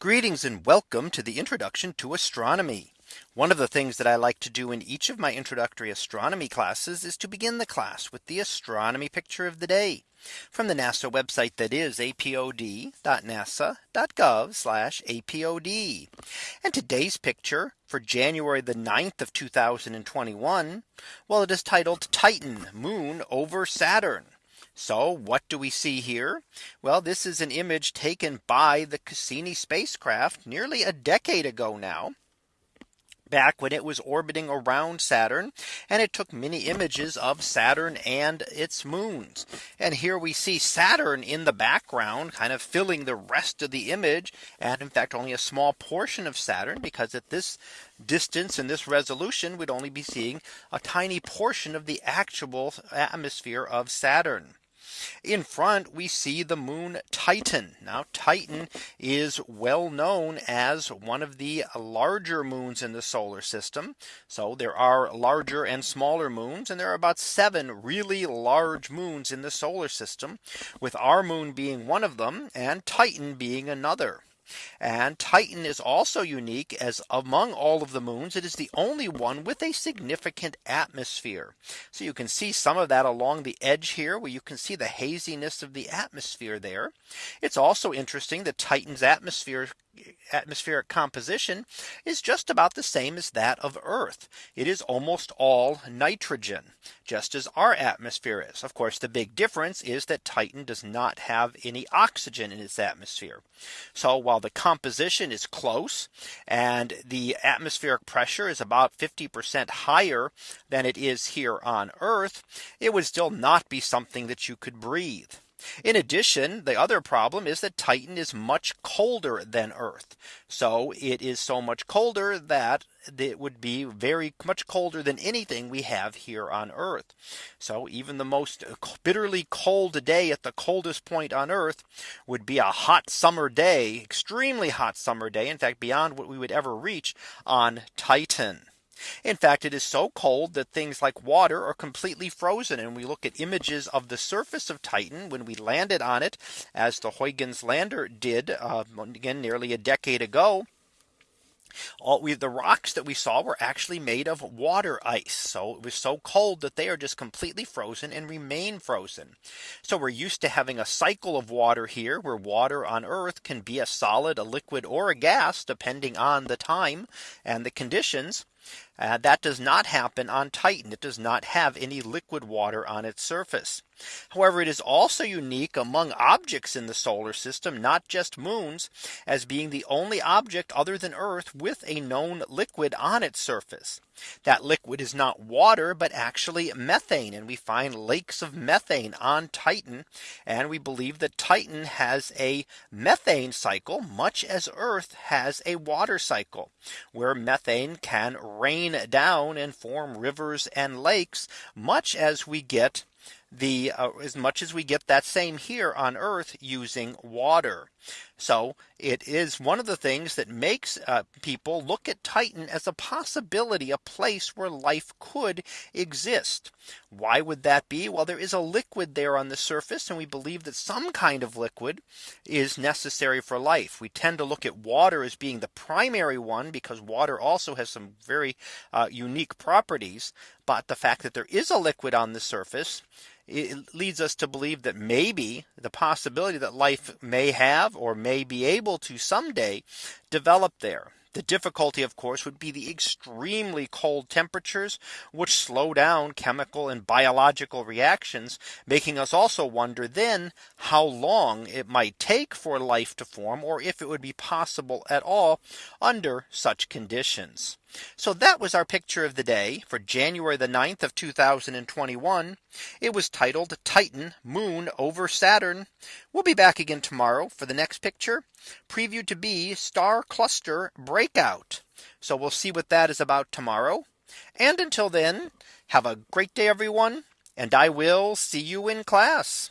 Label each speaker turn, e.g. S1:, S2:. S1: Greetings and welcome to the introduction to astronomy. One of the things that I like to do in each of my introductory astronomy classes is to begin the class with the astronomy picture of the day from the NASA website that is apod.nasa.gov apod. And today's picture for January the 9th of 2021. Well, it is titled Titan moon over Saturn. So what do we see here? Well, this is an image taken by the Cassini spacecraft nearly a decade ago now back when it was orbiting around Saturn and it took many images of Saturn and its moons. And here we see Saturn in the background kind of filling the rest of the image and in fact only a small portion of Saturn because at this distance and this resolution we'd only be seeing a tiny portion of the actual atmosphere of Saturn. In front we see the moon Titan. Now Titan is well known as one of the larger moons in the solar system. So there are larger and smaller moons and there are about seven really large moons in the solar system with our moon being one of them and Titan being another. And Titan is also unique as among all of the moons, it is the only one with a significant atmosphere. So you can see some of that along the edge here where you can see the haziness of the atmosphere there. It's also interesting that Titan's atmosphere atmospheric composition is just about the same as that of Earth. It is almost all nitrogen, just as our atmosphere is. Of course, the big difference is that Titan does not have any oxygen in its atmosphere. So while the composition is close and the atmospheric pressure is about 50% higher than it is here on Earth. It would still not be something that you could breathe. In addition, the other problem is that Titan is much colder than Earth. So it is so much colder that it would be very much colder than anything we have here on Earth. So even the most bitterly cold day at the coldest point on Earth would be a hot summer day, extremely hot summer day, in fact, beyond what we would ever reach on Titan. In fact, it is so cold that things like water are completely frozen. And we look at images of the surface of Titan when we landed on it, as the Huygens lander did uh, again nearly a decade ago. All we the rocks that we saw were actually made of water ice. So it was so cold that they are just completely frozen and remain frozen. So we're used to having a cycle of water here where water on Earth can be a solid, a liquid or a gas depending on the time and the conditions. Uh, that does not happen on Titan. It does not have any liquid water on its surface. However, it is also unique among objects in the solar system, not just moons, as being the only object other than Earth with a known liquid on its surface. That liquid is not water, but actually methane. And we find lakes of methane on Titan. And we believe that Titan has a methane cycle, much as Earth has a water cycle, where methane can rain down and form rivers and lakes, much as we get the uh, as much as we get that same here on Earth using water. So it is one of the things that makes uh, people look at Titan as a possibility, a place where life could exist. Why would that be? Well, there is a liquid there on the surface, and we believe that some kind of liquid is necessary for life. We tend to look at water as being the primary one because water also has some very uh, unique properties. But the fact that there is a liquid on the surface it leads us to believe that maybe the possibility that life may have or may may be able to someday develop there. The difficulty, of course, would be the extremely cold temperatures, which slow down chemical and biological reactions, making us also wonder then how long it might take for life to form or if it would be possible at all under such conditions. So that was our picture of the day for January the 9th of 2021. It was titled Titan moon over Saturn. We'll be back again tomorrow for the next picture previewed to be star cluster breakout. So we'll see what that is about tomorrow. And until then, have a great day, everyone. And I will see you in class.